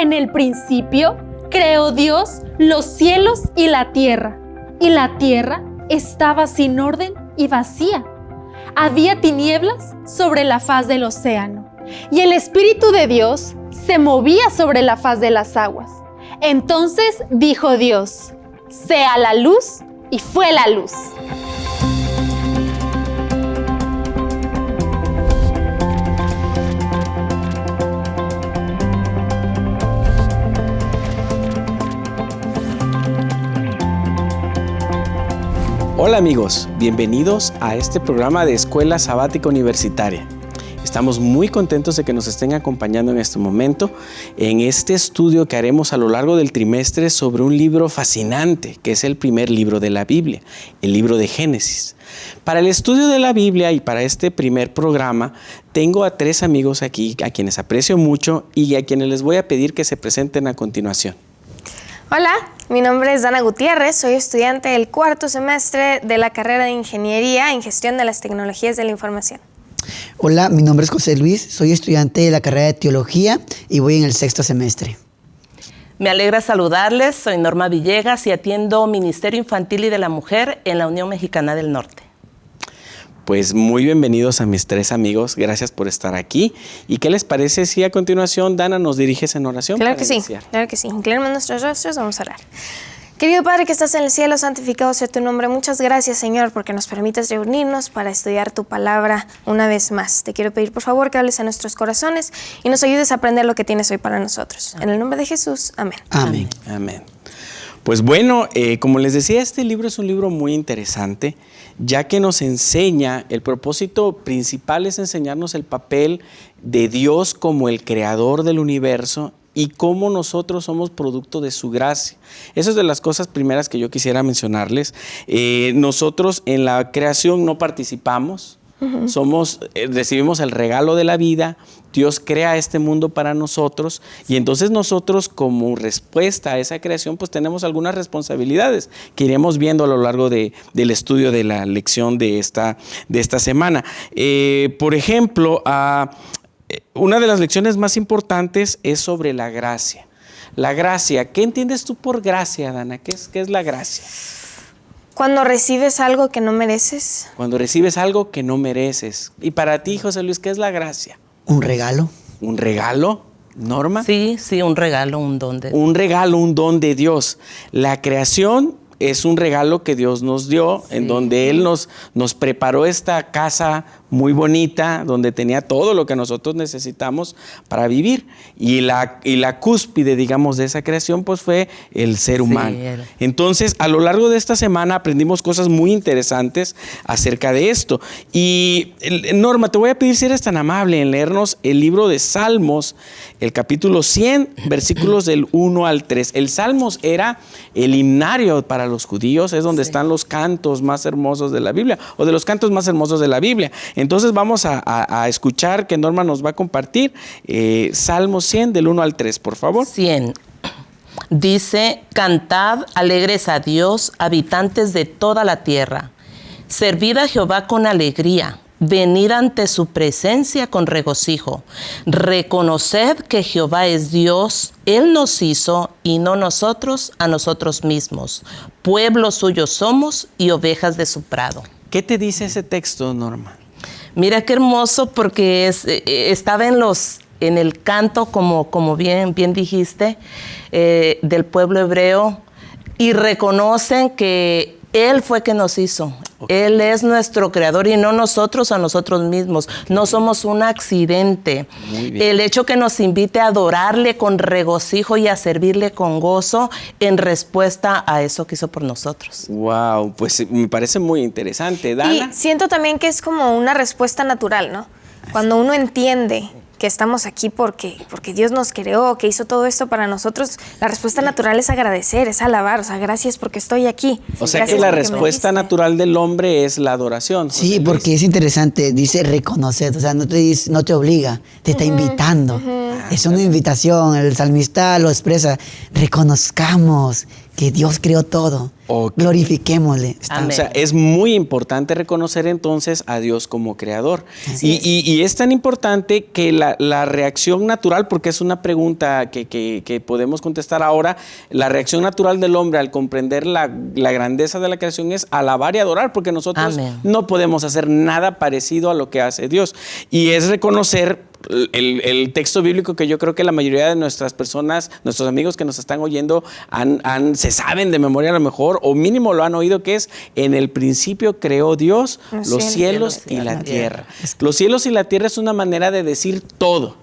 En el principio creó Dios los cielos y la tierra, y la tierra estaba sin orden y vacía. Había tinieblas sobre la faz del océano, y el Espíritu de Dios se movía sobre la faz de las aguas. Entonces dijo Dios, sea la luz, y fue la luz. Hola amigos, bienvenidos a este programa de Escuela Sabática Universitaria. Estamos muy contentos de que nos estén acompañando en este momento en este estudio que haremos a lo largo del trimestre sobre un libro fascinante, que es el primer libro de la Biblia, el libro de Génesis. Para el estudio de la Biblia y para este primer programa, tengo a tres amigos aquí a quienes aprecio mucho y a quienes les voy a pedir que se presenten a continuación. Hola, mi nombre es Dana Gutiérrez, soy estudiante del cuarto semestre de la carrera de Ingeniería en Gestión de las Tecnologías de la Información. Hola, mi nombre es José Luis, soy estudiante de la carrera de Teología y voy en el sexto semestre. Me alegra saludarles, soy Norma Villegas y atiendo Ministerio Infantil y de la Mujer en la Unión Mexicana del Norte. Pues muy bienvenidos a mis tres amigos, gracias por estar aquí. ¿Y qué les parece si a continuación Dana nos diriges en oración? Claro que sí, claro que sí. Inclinemos nuestros rostros, vamos a orar. Querido Padre que estás en el cielo, santificado sea tu nombre. Muchas gracias, Señor, porque nos permites reunirnos para estudiar tu palabra una vez más. Te quiero pedir, por favor, que hables a nuestros corazones y nos ayudes a aprender lo que tienes hoy para nosotros. En el nombre de Jesús, amén. Amén. Amén. Pues bueno, eh, como les decía, este libro es un libro muy interesante, ya que nos enseña, el propósito principal es enseñarnos el papel de Dios como el creador del universo y cómo nosotros somos producto de su gracia. Esa es de las cosas primeras que yo quisiera mencionarles. Eh, nosotros en la creación no participamos, somos, eh, recibimos el regalo de la vida, Dios crea este mundo para nosotros y entonces nosotros como respuesta a esa creación pues tenemos algunas responsabilidades que iremos viendo a lo largo de, del estudio de la lección de esta, de esta semana. Eh, por ejemplo, ah, eh, una de las lecciones más importantes es sobre la gracia. La gracia, ¿qué entiendes tú por gracia, Dana? ¿Qué es, qué es la gracia? Cuando recibes algo que no mereces. Cuando recibes algo que no mereces. Y para ti, José Luis, ¿qué es la gracia? ¿Un regalo? ¿Un regalo? Norma. Sí, sí, un regalo, un don de Un regalo, un don de Dios. La creación es un regalo que Dios nos dio, en donde Él nos, nos preparó esta casa muy bonita, donde tenía todo lo que nosotros necesitamos para vivir. Y la, y la cúspide, digamos, de esa creación, pues fue el ser humano. Entonces, a lo largo de esta semana aprendimos cosas muy interesantes acerca de esto. Y Norma, te voy a pedir si eres tan amable en leernos el libro de Salmos, el capítulo 100, versículos del 1 al 3. El Salmos era el himnario para los judíos, es donde están los cantos más hermosos de la Biblia, o de los cantos más hermosos de la Biblia. Entonces vamos a, a- a escuchar que Norma nos va a compartir eh, Salmos 100 del 1 al 3, por favor. 100. Dice, cantad alegres a Dios, habitantes de toda la tierra. Servid a Jehová con alegría. Venid ante su presencia con regocijo. Reconoced que Jehová es Dios. Él nos hizo y no nosotros a nosotros mismos. Pueblo suyo somos y ovejas de su prado. ¿Qué te dice ese texto, Norma? Mira qué hermoso porque eh, eh, estaba en los en el canto como, como bien, bien dijiste eh, del pueblo hebreo y reconocen que él fue que nos hizo. Él es nuestro creador y no nosotros a nosotros mismos. No somos un accidente. Muy bien. El hecho que nos invite a adorarle con regocijo y a servirle con gozo en respuesta a eso que hizo por nosotros. Wow, pues eh, me parece muy interesante. Dana. Y siento también que es como una respuesta natural, ¿no? Cuando uno entiende que estamos aquí porque, porque Dios nos creó, que hizo todo esto para nosotros, la respuesta natural es agradecer, es alabar, o sea, gracias porque estoy aquí. o sea Gracias que la respuesta natural del hombre es la adoración. José Sí, Luis. porque es interesante, dice reconocer, o sea, no te, dice- no te obliga, te está invitando. Es una invitación, el salmista lo expresa, reconozcamos que Dios creó todo. Glorifiquémosle. Amén. O sea, es muy importante reconocer entonces a Dios como creador. Y, y- y es tan importante que la, la reacción natural, porque es una pregunta que, que- que podemos contestar ahora, la reacción natural del hombre al comprender la, la grandeza de la creación es alabar y adorar, porque nosotros Amén. no podemos hacer nada parecido a lo que hace Dios. Y es reconocer el, el texto bíblico que yo creo que la mayoría de nuestras personas, nuestros amigos que nos están oyendo, han, han- se saben de memoria a lo mejor, o mínimo lo han oído, que es en el principio creó Dios Los los cielos. cielos y la tierra. Los cielos y la tierra es una manera de decir todo.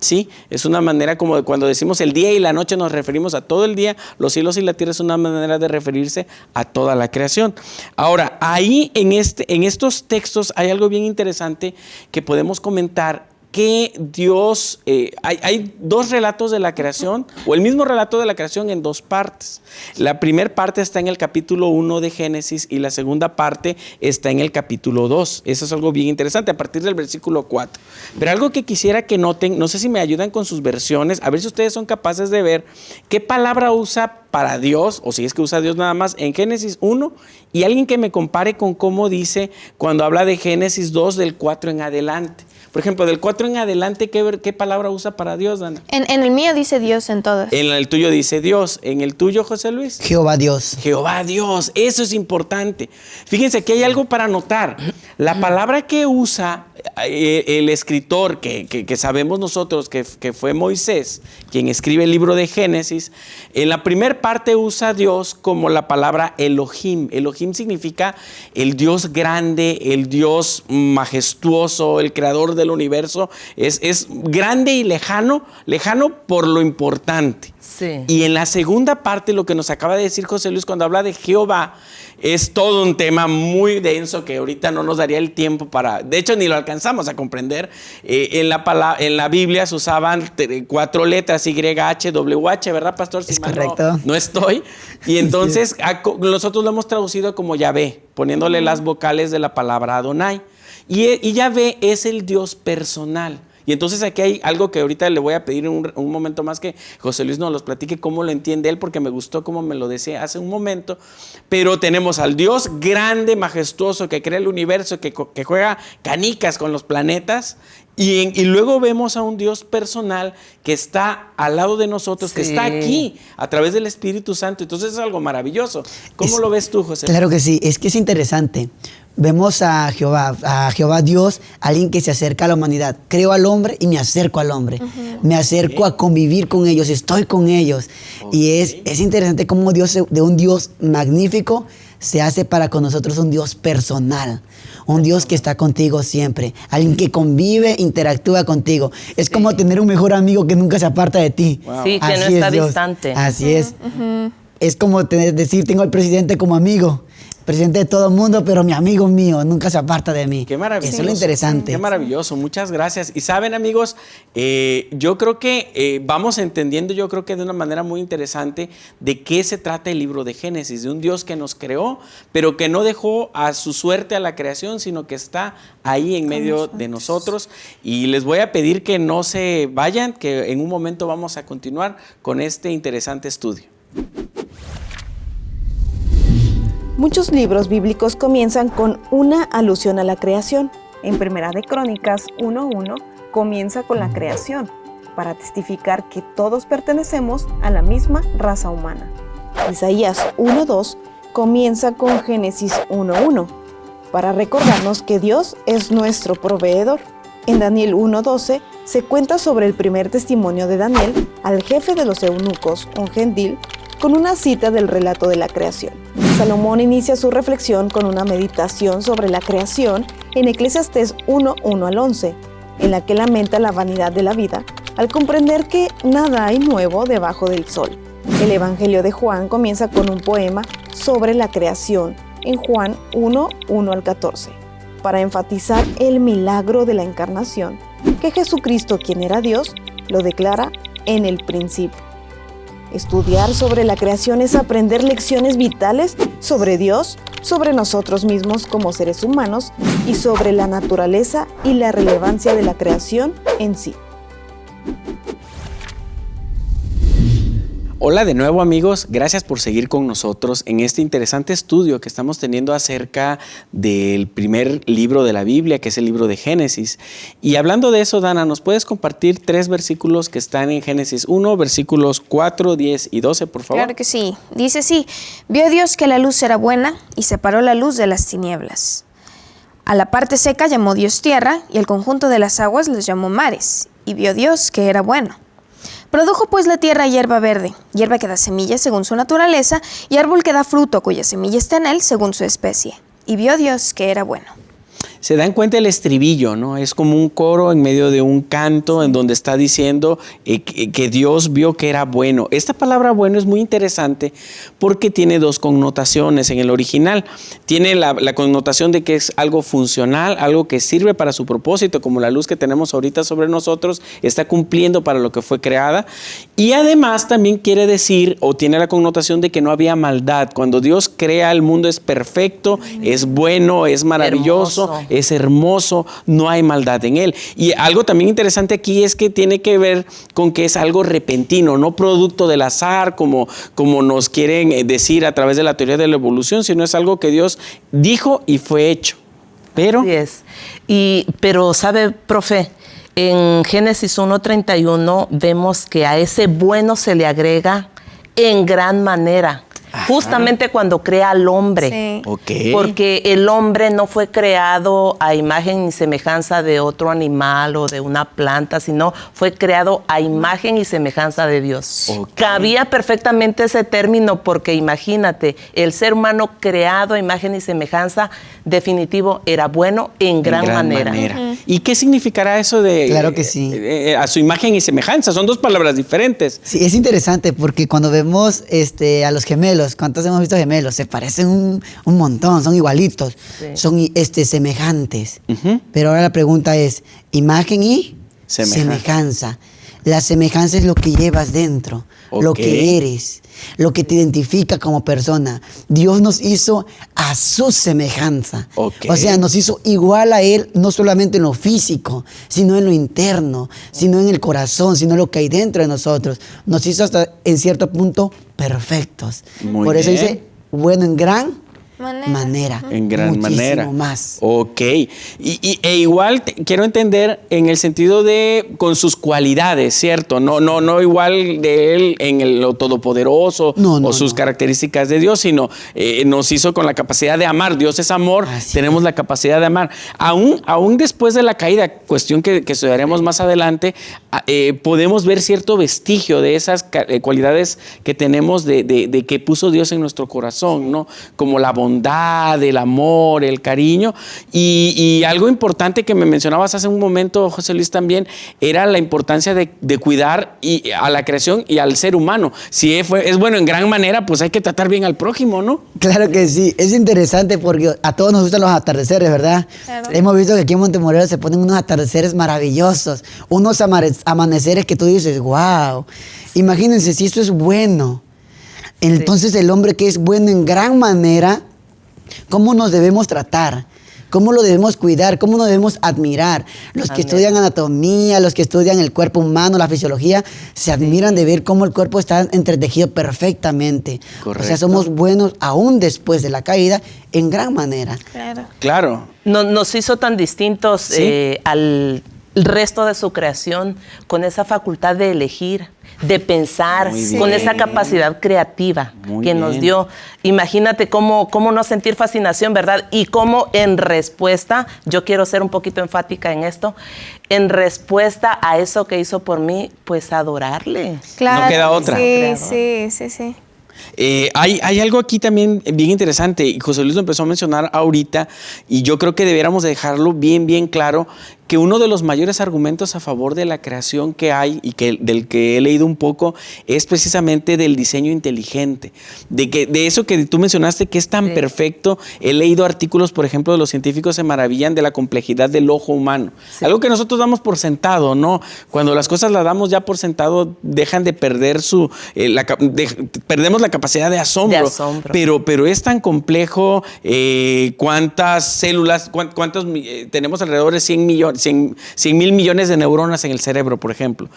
¿Sí? Es una manera como de cuando decimos el día y la noche nos referimos a todo el día, los cielos y la tierra es una manera de referirse a toda la creación. Ahora, ahí en, este, en estos textos hay algo bien interesante que podemos comentar que Dios, eh, hay, hay dos relatos de la creación, o el mismo relato de la creación en dos partes. La primera parte está en el capítulo 1 de Génesis y la segunda parte está en el capítulo 2. Eso es algo bien interesante, a partir del versículo 4. Pero algo que quisiera que noten, no sé si me ayudan con sus versiones, a ver si ustedes son capaces de ver qué palabra usa para Dios, o si es que usa Dios nada más, en Génesis 1, y alguien que me compare con cómo dice cuando habla de Génesis 2 del 4 en adelante. Por ejemplo, del 4 en adelante, ¿qué, palabra usa para Dios, Dana? En, en el mío dice Dios en todas. En el tuyo dice Dios, en el tuyo, José Luis. Jehová Dios. Jehová Dios, eso es importante. Fíjense que hay algo para notar. La palabra que usa eh, el escritor, que, que- que sabemos nosotros que, que fue Moisés, quien escribe el libro de Génesis, en la primera parte usa Dios como la palabra Elohim. Elohim significa el Dios grande, el Dios majestuoso, el creador del universo. Es, es grande y lejano, lejano por lo importante. Sí. Y en la segunda parte, lo que nos acaba de decir José Luis cuando habla de Jehová, es todo un tema muy denso que ahorita no nos daría el tiempo para, de hecho ni lo alcanzamos a comprender. Eh, en, la pala- en la Biblia se usaban cuatro letras, Y, H, W, H, ¿verdad, pastor? Si Es no- correcto. No, estoy. Y entonces a nosotros lo hemos traducido como Yahvé, poniéndole las vocales de la palabra Adonai. Y, e- y Yahvé es el Dios personal. Y entonces aquí hay algo que ahorita le voy a pedir un, un momento más que José Luis nos los platique cómo lo entiende él, porque me gustó como me lo decía hace un momento. Pero tenemos al Dios grande, majestuoso, que crea el universo, que, juega canicas con los planetas. Y, luego vemos a un Dios personal que está al lado de nosotros, que está aquí a través del Espíritu Santo. Entonces es algo maravilloso. ¿Cómo Es- lo ves tú, José? Claro que sí, es que es interesante. Vemos a Jehová, a Jehová Dios, alguien que se acerca a la humanidad. Creo al hombre y me acerco al hombre. Me acerco a convivir con ellos, estoy con ellos. Y es, es interesante cómo Dios, de un Dios magnífico, se hace para con nosotros un Dios personal. Un Dios que está contigo siempre. Alguien que convive, interactúa contigo. Es como tener un mejor amigo que nunca se aparta de ti. Sí, que no Así está es Dios. distante. Así es. Es como tener- decir, tengo al presidente como amigo. Presidente de todo el mundo, pero mi amigo mío nunca se aparta de mí. Qué maravilloso. Eso es lo interesante. Qué maravilloso, muchas gracias. Y saben amigos, eh, yo creo que eh, vamos entendiendo, yo creo que de una manera muy interesante de qué se trata el libro de Génesis, de un Dios que nos creó, pero que no dejó a su suerte a la creación, sino que está ahí en medio de nosotros. Y les voy a pedir que no se vayan, que en un momento vamos a continuar con este interesante estudio. Muchos libros bíblicos comienzan con una alusión a la creación. En Primera de Crónicas 1.1 comienza con la creación, para testificar que todos pertenecemos a la misma raza humana. Isaías 1.2 comienza con Génesis 1.1, para recordarnos que Dios es nuestro proveedor. En Daniel 1.12 se cuenta sobre el primer testimonio de Daniel al jefe de los eunucos, un gentil, con una cita del relato de la creación. Salomón inicia su reflexión con una meditación sobre la creación en Eclesiastés 1.1 al 11, en la que lamenta la vanidad de la vida al comprender que nada hay nuevo debajo del sol. El Evangelio de Juan comienza con un poema sobre la creación en Juan 1, 1 al 14, para enfatizar el milagro de la encarnación, que Jesucristo, quien era Dios, lo declara en el principio. Estudiar sobre la creación es aprender lecciones vitales sobre Dios, sobre nosotros mismos como seres humanos y sobre la naturaleza y la relevancia de la creación en sí. Hola de nuevo amigos, gracias por seguir con nosotros en este interesante estudio que estamos teniendo acerca del primer libro de la Biblia, que es el libro de Génesis. Y hablando de eso, Dana, ¿nos puedes compartir tres versículos que están en Génesis 1, versículos 4, 10 y 12, por favor? Claro que sí. Dice así, vio Dios que la luz era buena y separó la luz de las tinieblas. A la parte seca llamó Dios tierra y el conjunto de las aguas les llamó mares. Y vio Dios que era bueno. Produjo pues la tierra hierba verde, hierba que da semilla según su naturaleza, y árbol que da fruto cuya semilla está en él según su especie. Y vio Dios que era bueno se dan cuenta el estribillo, ¿no? Es como un coro en medio de un canto en donde está diciendo eh, que, Dios vio que era bueno. Esta palabra bueno es muy interesante porque tiene dos connotaciones en el original. Tiene la, la, connotación de que es algo funcional, algo que sirve para su propósito, como la luz que tenemos ahorita sobre nosotros, está cumpliendo para lo que fue creada. Y además también quiere decir o tiene la connotación de que no había maldad. Cuando Dios crea el mundo es perfecto, es bueno, es maravilloso, es hermoso, no hay maldad en él. Y algo también interesante aquí es que tiene que ver con que es algo repentino, no producto del azar, como, como nos quieren eh, decir a través de la teoría de la evolución, sino es algo que Dios dijo y fue hecho. Pero... Así es. Y, pero, ¿sabe, profe? En Génesis 1.31 vemos que a ese bueno se le agrega en gran manera justamente cuando crea al hombre. Porque el hombre no fue creado a imagen y semejanza de otro animal o de una planta, sino fue creado a imagen y semejanza de Dios. Cabía perfectamente ese término porque imagínate, el ser humano creado a imagen y semejanza definitivo era bueno en gran, manera. ¿Y qué significará eso de claro que sí. Eh, eh, a su imagen y semejanza? Son dos palabras diferentes. Sí, es interesante porque cuando vemos este, a los gemelos, ¿cuántos hemos visto gemelos? Se parecen un, montón, son igualitos, son este, semejantes. Pero ahora la pregunta es, imagen y semejanza. La semejanza es lo que llevas dentro, lo que eres, lo que te identifica como persona. Dios nos hizo a su semejanza. O sea, nos hizo igual a Él, no solamente en lo físico, sino en lo interno, sino en el corazón, sino en lo que hay dentro de nosotros. Nos hizo hasta en cierto punto perfectos. Por eso dice, bueno, en gran manera. En gran manera. más. Ok. Y, e igual quiero entender en el sentido de con sus cualidades, ¿cierto? No, no, no igual de él en el, lo todopoderoso o sus características de Dios, sino eh, nos hizo con la capacidad de amar. Dios es amor, tenemos la capacidad de amar. Aún, aún después de la caída, cuestión que, que estudiaremos más adelante, eh, podemos ver cierto vestigio de esas eh, cualidades que tenemos de, de, que puso Dios en nuestro corazón, ¿no? Como la bondad, el amor, el cariño. Y, algo importante que me mencionabas hace un momento, José Luis, también, era la importancia de, cuidar y, a la creación y al ser humano. Si es, es bueno en gran manera, pues hay que tratar bien al prójimo, ¿no? Claro que sí. Es interesante porque a todos nos gustan los atardeceres, ¿verdad? Hemos visto que aquí en Montemorero se ponen unos atardeceres maravillosos, unos amaneceres que tú dices, wow. Imagínense si esto es bueno. Entonces el hombre que es bueno en gran manera cómo nos debemos tratar, cómo lo debemos cuidar, cómo nos debemos admirar. Los que estudian anatomía, los que estudian el cuerpo humano, la fisiología, se admiran de ver cómo el cuerpo está entretejido perfectamente. O sea, somos buenos aún después de la caída en gran manera. Claro. Claro. nos hizo tan distintos eh, al resto de su creación con esa facultad de elegir de pensar, con esa capacidad creativa que nos dio. Imagínate cómo, cómo no sentir fascinación, ¿verdad? Y cómo en respuesta, yo quiero ser un poquito enfática en esto, en respuesta a eso que hizo por mí, pues adorarle. Claro. No queda otra. Sí, sí, sí, sí. Eh, hay, hay, algo aquí también bien interesante, y José Luis lo empezó a mencionar ahorita, y yo creo que debiéramos dejarlo bien, bien claro, que uno de los mayores argumentos a favor de la creación que hay y que, del que he leído un poco es precisamente del diseño inteligente, de, que, de eso que tú mencionaste que es tan perfecto. He leído artículos, por ejemplo, de los científicos se maravillan de la complejidad del ojo humano. Algo que nosotros damos por sentado, ¿no? Cuando las cosas las damos ya por sentado, dejan de perder su... Eh, perdemos la capacidad de asombro. Pero, pero es tan complejo, eh, cuántas células, cuántos, eh, tenemos alrededor de 100 millones 100 mil millones de neuronas en el cerebro, por ejemplo.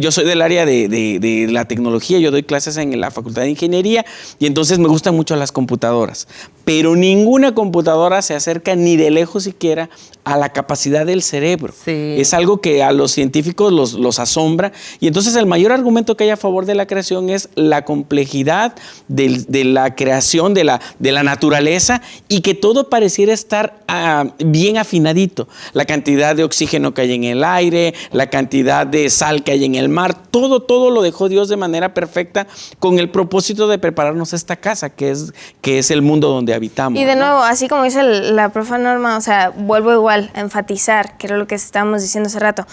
yo soy del área de, de, la tecnología, yo doy clases en la Facultad de Ingeniería y entonces me gustan mucho las computadoras. Pero ninguna computadora se acerca ni de lejos siquiera a la capacidad del cerebro. Es algo que a los científicos los, los, asombra. Y entonces el mayor argumento que hay a favor de la creación es la complejidad de, la creación, de la, de la naturaleza y que todo pareciera estar ah, bien afinadito. La cantidad de oxígeno que hay en el aire, la cantidad de sal que hay en el mar, todo, todo lo dejó Dios de manera perfecta con el propósito de prepararnos esta casa, que es, que es el mundo donde habitamos. Y de nuevo, así como dice la profa Norma, o sea, vuelvo igual enfatizar, que era lo que estábamos diciendo hace rato,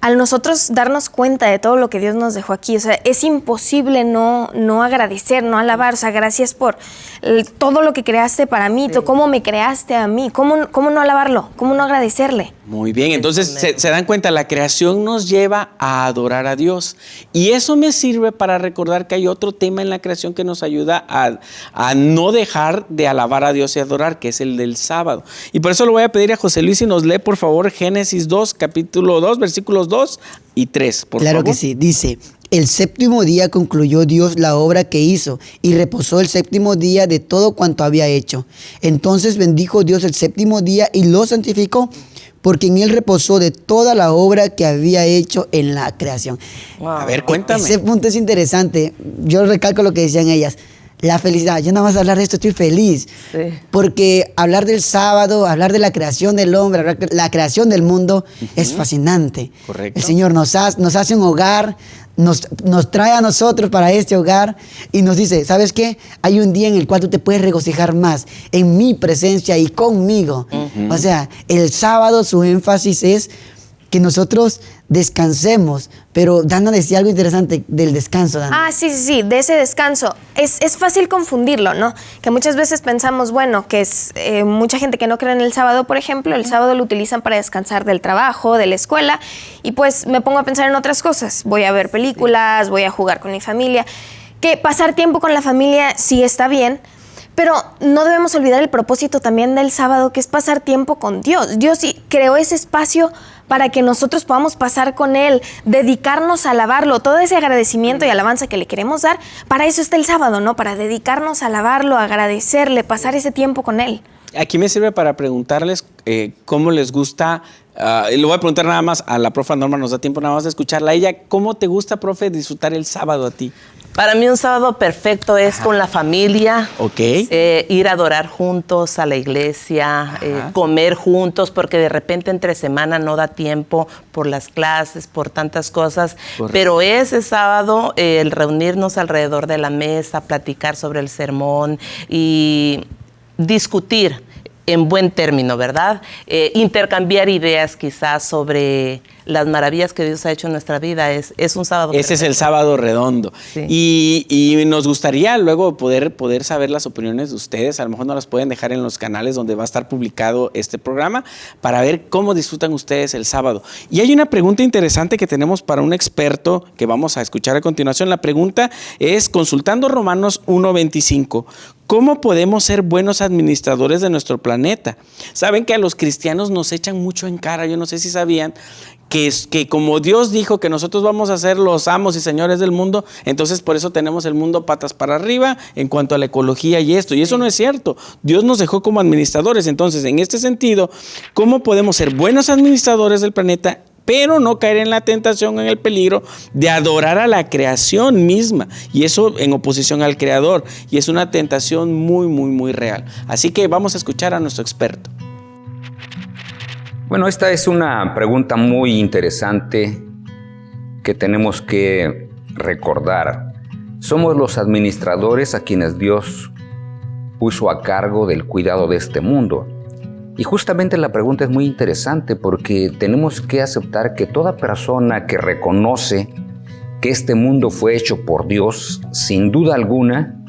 al nosotros darnos cuenta de todo lo que Dios nos dejó aquí, o sea, es imposible no, no agradecer, no alabar, o sea, gracias por todo lo que creaste para mí, cómo me creaste a mí, ¿Cómo, cómo no alabarlo, cómo no agradecerle. Muy bien, entonces se, dan cuenta, la creación nos lleva a adorar a Dios. Y eso me sirve para recordar que hay otro tema en la creación que nos ayuda a, a, no dejar de alabar a Dios y adorar, que es el del sábado. Y por eso lo voy a pedir a José Luis y nos lee, por favor, Génesis 2, capítulo 2, versículos 2 y 3, por claro que sí, dice, el séptimo día concluyó Dios la obra que hizo y reposó el séptimo día de todo cuanto había hecho. Entonces bendijo Dios el séptimo día y lo santificó porque en él reposó de toda la obra que había hecho en la creación. A ver, cuéntame. Ese punto es interesante. Yo recalco lo que decían ellas. La felicidad. Yo nada más hablar de esto estoy feliz. Porque hablar del sábado, hablar de la creación del hombre, la creación del mundo es fascinante. Correcto. El Señor nos, nos hace un hogar, nos, nos, trae a nosotros para este hogar y nos dice, ¿sabes qué? Hay un día en el cual tú te puedes regocijar más en mi presencia y conmigo. O sea, el sábado su énfasis es que nosotros descansemos. Pero Dana decía algo interesante del descanso, Ah, sí, sí, sí, de ese descanso. Es, es fácil confundirlo, ¿no? Que muchas veces pensamos, bueno, que es eh, mucha gente que no cree en el sábado, por ejemplo, el sábado lo utilizan para descansar del trabajo, de la escuela, y pues me pongo a pensar en otras cosas. Voy a ver películas, voy a jugar con mi familia. Que pasar tiempo con la familia sí está bien, pero no debemos olvidar el propósito también del sábado, que es pasar tiempo con Dios. Dios creó ese espacio para que nosotros podamos pasar con Él, dedicarnos a alabarlo, todo ese agradecimiento y alabanza que le queremos dar, para eso está el sábado, ¿no? Para dedicarnos a alabarlo, agradecerle, pasar ese tiempo con Él. Aquí me sirve para preguntarles eh, cómo les gusta Uh, y le voy a preguntar nada más a la profe Norma, nos da tiempo nada más de escucharla. ella, ¿cómo te gusta, profe, disfrutar el sábado a ti? Para mí un sábado perfecto es con la familia. Ok. Eh, ir a adorar juntos a la iglesia, eh, comer juntos, porque de repente entre semana no da tiempo por las clases, por tantas cosas. Pero ese sábado el reunirnos alrededor de la mesa, platicar sobre el sermón y discutir en buen término, ¿verdad? Eh, intercambiar ideas quizás sobre las maravillas que Dios ha hecho en nuestra vida. Es, es un sábado. Ese es el sábado redondo. Y, y, nos gustaría luego poder, poder saber las opiniones de ustedes. A lo mejor nos las pueden dejar en los canales donde va a estar publicado este programa para ver cómo disfrutan ustedes el sábado. Y hay una pregunta interesante que tenemos para un experto que vamos a escuchar a continuación. La pregunta es, consultando Romanos 1.25, ¿Cómo podemos ser buenos administradores de nuestro planeta? Saben que a los cristianos nos echan mucho en cara, yo no sé si sabían que, que como Dios dijo que nosotros vamos a ser los amos y señores del mundo, entonces por eso tenemos el mundo patas para arriba en cuanto a la ecología y esto. Y eso no es cierto. Dios nos dejó como administradores. Entonces, en este sentido, ¿cómo podemos ser buenos administradores del planeta pero no caer en la tentación, en el peligro de adorar a la creación misma. Y eso en oposición al creador. Y es una tentación muy, muy, muy real. Así que vamos a escuchar a nuestro experto. Bueno, esta es una pregunta muy interesante que tenemos que recordar. Somos los administradores a quienes Dios puso a cargo del cuidado de este mundo. Y justamente la pregunta es muy interesante porque tenemos que aceptar que toda persona que reconoce que este mundo fue hecho por Dios, sin duda alguna,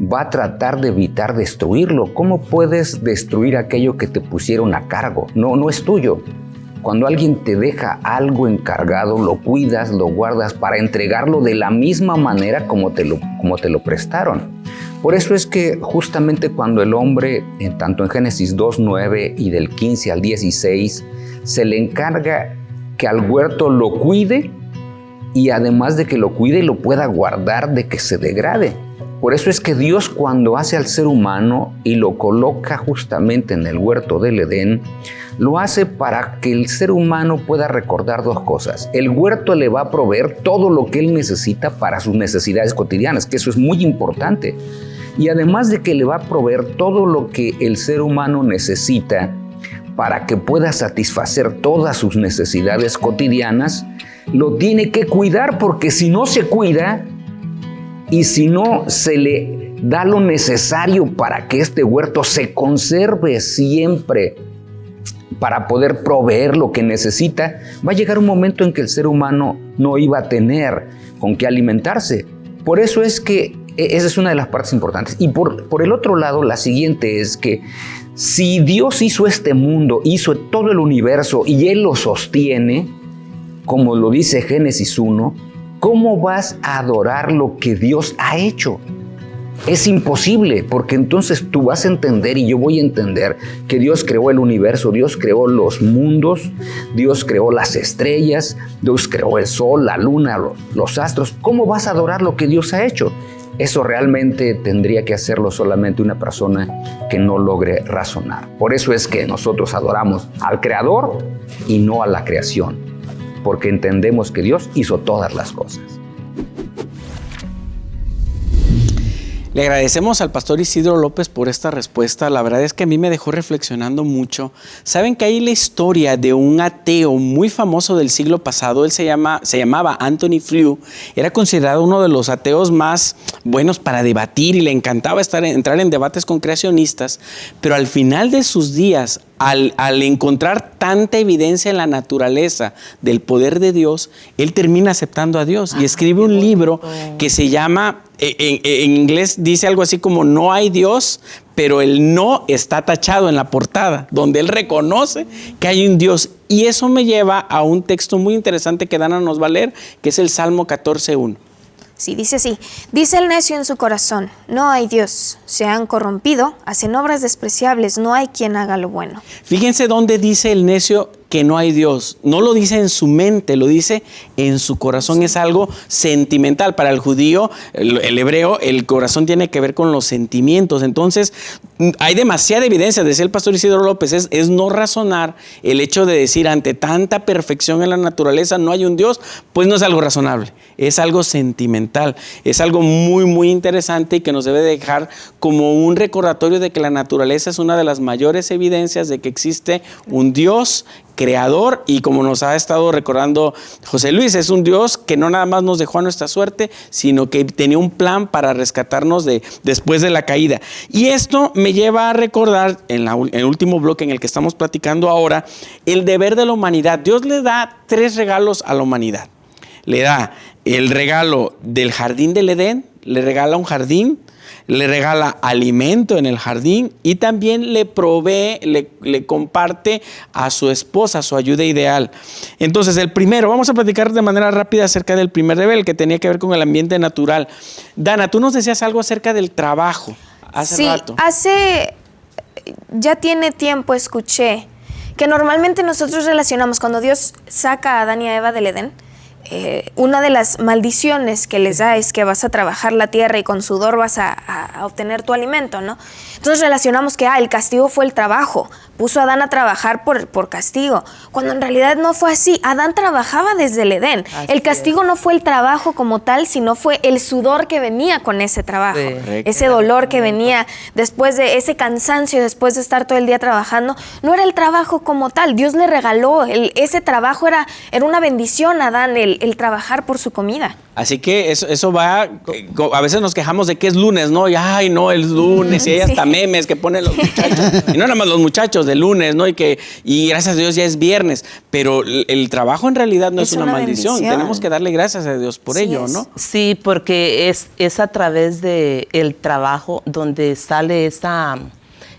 va a tratar de evitar destruirlo. ¿Cómo puedes destruir aquello que te pusieron a cargo? No, no es tuyo. Cuando alguien te deja algo encargado, lo cuidas, lo guardas para entregarlo de la misma manera como te lo, como te lo prestaron. Por eso es que justamente cuando el hombre, en, tanto en Génesis 2.9 y del 15 al 16, se le encarga que al huerto lo cuide y además de que lo cuide lo pueda guardar de que se degrade. Por eso es que Dios cuando hace al ser humano y lo coloca justamente en el huerto del Edén, lo hace para que el ser humano pueda recordar dos cosas. El huerto le va a proveer todo lo que él necesita para sus necesidades cotidianas, que eso es muy importante. Y además de que le va a proveer todo lo que el ser humano necesita para que pueda satisfacer todas sus necesidades cotidianas, lo tiene que cuidar porque si no se cuida y si no se le da lo necesario para que este huerto se conserve siempre, para poder proveer lo que necesita, va a llegar un momento en que el ser humano no iba a tener con qué alimentarse. Por eso es que e, esa es una de las partes importantes. Y por, por el otro lado, la siguiente es que si Dios hizo este mundo, hizo todo el universo y Él lo sostiene, como lo dice Génesis 1, ¿cómo vas a adorar lo que Dios ha hecho? Es imposible, porque entonces tú vas a entender y yo voy a entender que Dios creó el universo, Dios creó los mundos, Dios creó las estrellas, Dios creó el sol, la luna, los astros. ¿Cómo vas a adorar lo que Dios ha hecho? Eso realmente tendría que hacerlo solamente una persona que no logre razonar. Por eso es que nosotros adoramos al Creador y no a la creación porque entendemos que Dios hizo todas las cosas. Le agradecemos al pastor Isidro López por esta respuesta. La verdad es que a mí me dejó reflexionando mucho. Saben que hay la historia de un ateo muy famoso del siglo pasado. Él se, llama, se llamaba Anthony Flew. Era considerado uno de los ateos más buenos para debatir y le encantaba estar, entrar en debates con creacionistas. Pero al final de sus días, al, encontrar tanta evidencia en la naturaleza del poder de Dios, él termina aceptando a Dios y escribe un libro que se llama, en, en, inglés dice algo así como no hay Dios, pero el no está tachado en la portada, donde él reconoce que hay un Dios. Y eso me lleva a un texto muy interesante que Dana nos va a leer, que es el Salmo 14.1. Sí, dice así, dice el necio en su corazón, no hay Dios, se han corrompido, hacen obras despreciables, no hay quien haga lo bueno. Fíjense dónde dice el necio que no hay Dios. No lo dice en su mente, lo dice en su corazón. Es algo sentimental. Para el judío, el, hebreo, el corazón tiene que ver con los sentimientos. Entonces, hay demasiada evidencia, decía el pastor Isidro López, es, es no razonar el hecho de decir ante tanta perfección en la naturaleza no hay un Dios, pues no es algo razonable, es algo sentimental, es algo muy, muy interesante y que nos debe dejar como un recordatorio de que la naturaleza es una de las mayores evidencias de que existe un Dios creador y como nos ha estado recordando José Luis, es un Dios que no nada más nos dejó a nuestra suerte, sino que tenía un plan para rescatarnos de, después de la caída. Y esto me lleva a recordar en, en el último bloque en el que estamos platicando ahora, el deber de la humanidad. Dios le da tres regalos a la humanidad. Le da el regalo del jardín del Edén, le regala un jardín, le regala alimento en el jardín y también le provee, le, comparte a su esposa su ayuda ideal. Entonces, el primero, vamos a platicar de manera rápida acerca del primer rebel que tenía que ver con el ambiente natural. Dana, tú nos decías algo acerca del trabajo hace sí, hace, ya tiene tiempo escuché que normalmente nosotros relacionamos cuando Dios saca a Adán y a Eva del Edén, eh, una de las maldiciones que les da es que vas a trabajar la tierra y con sudor vas a, obtener tu alimento, ¿no? Entonces relacionamos que, ah, el castigo fue el trabajo, puso a Adán a trabajar por, por castigo, cuando en realidad no fue así. Adán trabajaba desde el Edén. el castigo no fue el trabajo como tal, sino fue el sudor que venía con ese trabajo, ese dolor que venía después de ese cansancio, después de estar todo el día trabajando. No era el trabajo como tal, Dios le regaló, ese trabajo era, era una bendición a Adán, el, el trabajar por su comida. Así que eso, eso va, a veces nos quejamos de que es lunes, ¿no? Y ay, no, es lunes, y hay hasta memes que ponen los muchachos. Y no nada más los muchachos de lunes, ¿no? Y que, y gracias a Dios ya es viernes. Pero el, trabajo en realidad no es, una, maldición. Tenemos que darle gracias a Dios por ello, ¿no? Sí, porque es, es a través del el trabajo donde sale esa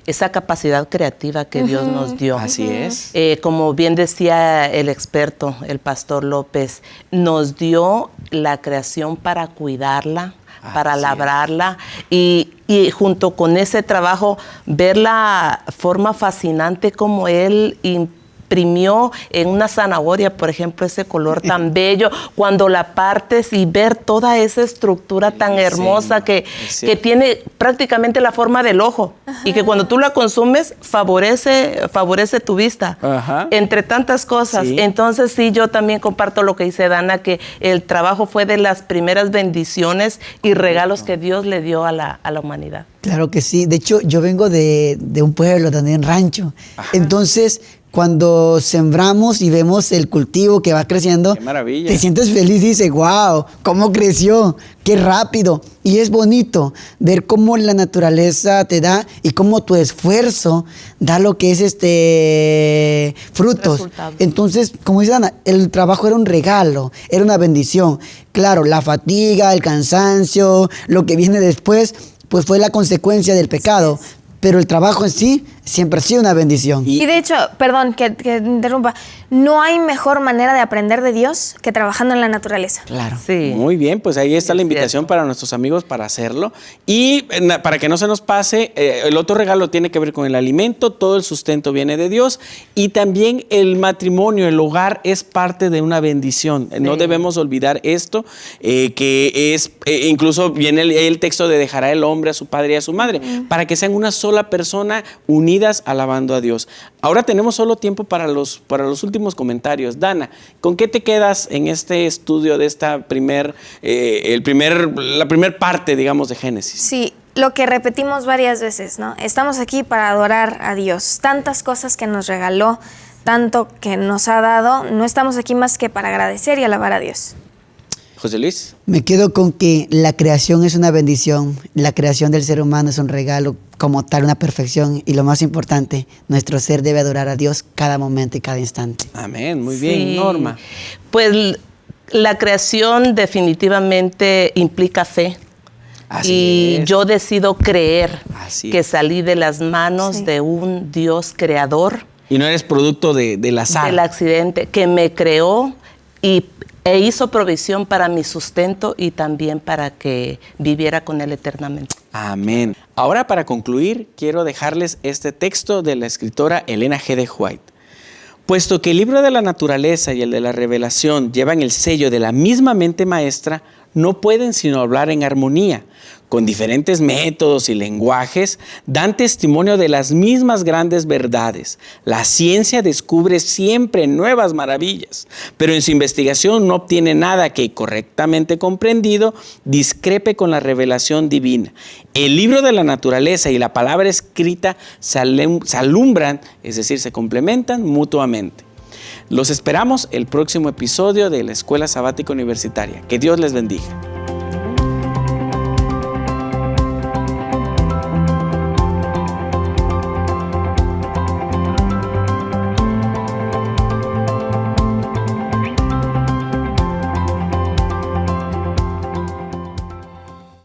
esa capacidad creativa que Dios nos dio. Así es. Eh, como bien decía el experto, el pastor López, nos dio la creación para cuidarla, para Así labrarla y, y junto con ese trabajo ver la forma fascinante como Él imprimió en una zanahoria, por ejemplo, ese color tan bello, cuando la partes y ver toda esa estructura tan hermosa que, es que tiene prácticamente la forma del ojo y que cuando tú la consumes favorece, favorece tu vista, Ajá. entre tantas cosas. Sí. Entonces sí, yo también comparto lo que dice Dana, que el trabajo fue de las primeras bendiciones y regalos que Dios le dio a la, a la humanidad. Claro que sí. De hecho, yo vengo de, de un pueblo, también rancho. Entonces, cuando sembramos y vemos el cultivo que va creciendo, Qué maravilla. te sientes feliz y dices, wow, cómo creció, qué rápido. Y es bonito ver cómo la naturaleza te da y cómo tu esfuerzo da lo que es este frutos. Resultado. Entonces, como dice Ana, el trabajo era un regalo, era una bendición. Claro, la fatiga, el cansancio, lo que viene después, pues fue la consecuencia del pecado. Pero el trabajo en sí siempre ha sido una bendición. Y de hecho, perdón que, que interrumpa, no hay mejor manera de aprender de Dios que trabajando en la naturaleza. Claro. Sí. Muy bien, pues ahí está Es la invitación cierto. para nuestros amigos para hacerlo. Y eh, para que no se nos pase, eh, el otro regalo tiene que ver con el alimento, todo el sustento viene de Dios y también el matrimonio, el hogar es parte de una bendición. No debemos olvidar esto, eh, que es, eh, incluso viene el, el texto de dejará el hombre a su padre y a su madre, para que sean una sola persona alabando a Dios. Ahora tenemos solo tiempo para los, para los últimos comentarios. Dana, ¿con qué te quedas en este estudio de esta primer, eh, el primer, la primer parte, digamos, de Génesis? Sí, lo que repetimos varias veces, ¿no? Estamos aquí para adorar a Dios. Tantas cosas que nos regaló, tanto que nos ha dado, no estamos aquí más que para agradecer y alabar a Dios. José Luis. Me quedo con que la creación es una bendición, la creación del ser humano es un regalo como tal, una perfección y lo más importante, nuestro ser debe adorar a Dios cada momento y cada instante. Amén, muy bien, Sí. Norma. Pues la creación definitivamente implica fe. Así y es. yo decido creer Así que salí de las manos Sí. de un Dios creador Y no eres producto de, del azar. del accidente, que me creó y, e hizo provisión para mi sustento y también para que viviera con Él eternamente. Amén. Ahora para concluir, quiero dejarles este texto de la escritora Elena G. de White. Puesto que el libro de la naturaleza y el de la revelación llevan el sello de la misma mente maestra, no pueden sino hablar en armonía. Con diferentes métodos y lenguajes, dan testimonio de las mismas grandes verdades. La ciencia descubre siempre nuevas maravillas, pero en su investigación no obtiene nada que, correctamente comprendido, discrepe con la revelación divina. El libro de la naturaleza y la palabra escrita se alum- se alumbran, es decir, se complementan mutuamente. Los esperamos el próximo episodio de la Escuela Sabática Universitaria. Que Dios les bendiga.